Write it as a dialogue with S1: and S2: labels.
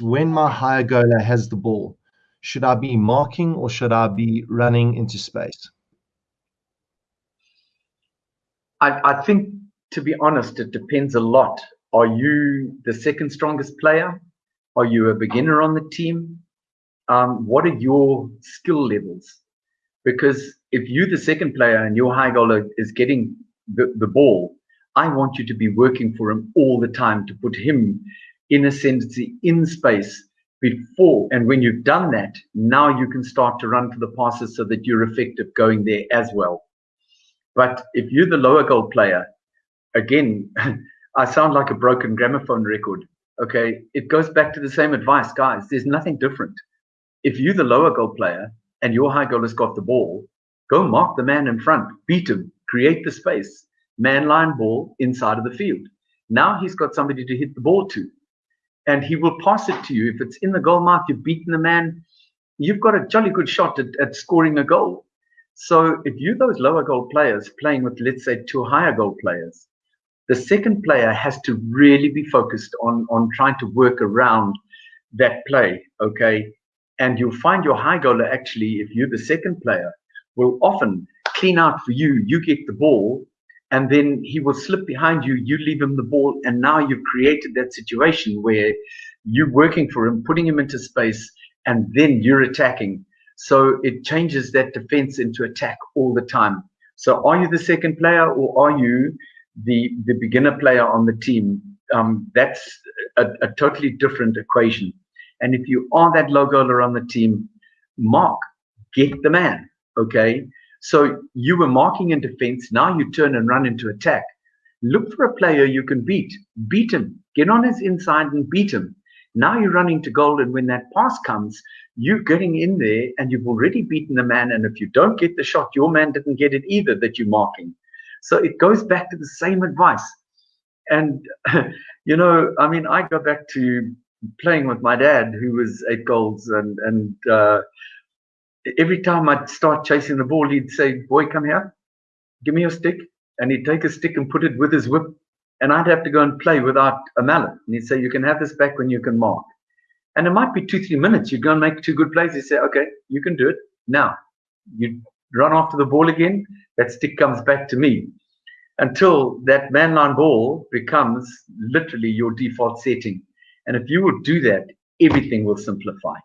S1: when my higher goaler has the ball, should I be marking or should I be running into space?
S2: I, I think, to be honest, it depends a lot. Are you the second strongest player? Are you a beginner on the team? Um, what are your skill levels? Because if you're the second player and your high goaler is getting the, the ball, I want you to be working for him all the time to put him in ascendancy in space before. And when you've done that, now you can start to run for the passes so that you're effective going there as well. But if you're the lower goal player, again, I sound like a broken gramophone record. Okay, it goes back to the same advice, guys. There's nothing different. If you're the lower goal player and your high goal has got the ball, go mark the man in front, beat him, create the space, man line ball inside of the field. Now he's got somebody to hit the ball to, and he will pass it to you. If it's in the goal mouth, you've beaten the man, you've got a jolly good shot at, at scoring a goal. So if you those lower goal players playing with, let's say, two higher goal players, the second player has to really be focused on on trying to work around that play. Okay, and you'll find your high goaler actually, if you're the second player, will often clean out for you. You get the ball, and then he will slip behind you. You leave him the ball, and now you've created that situation where you're working for him, putting him into space, and then you're attacking. So it changes that defense into attack all the time. So are you the second player, or are you the the beginner player on the team? Um, that's a, a totally different equation. And if you are that low goaler on the team, mark, get the man. Okay. So you were marking in defense. Now you turn and run into attack. Look for a player you can beat. Beat him. Get on his inside and beat him. Now you're running to goal, and when that pass comes, you're getting in there and you've already beaten the man. And if you don't get the shot, your man didn't get it either that you're marking. So it goes back to the same advice. And, you know, I mean, I go back to playing with my dad, who was eight goals, and, and, uh, every time I'd start chasing the ball, he'd say, Boy, come here, give me your stick. And he'd take a stick and put it with his whip. And I'd have to go and play without a mallet. And he'd say, You can have this back when you can mark. And it might be two, three minutes. You'd go and make two good plays. He'd say, Okay, you can do it. Now, you run after the ball again. That stick comes back to me until that man line ball becomes literally your default setting. And if you will do that, everything will simplify.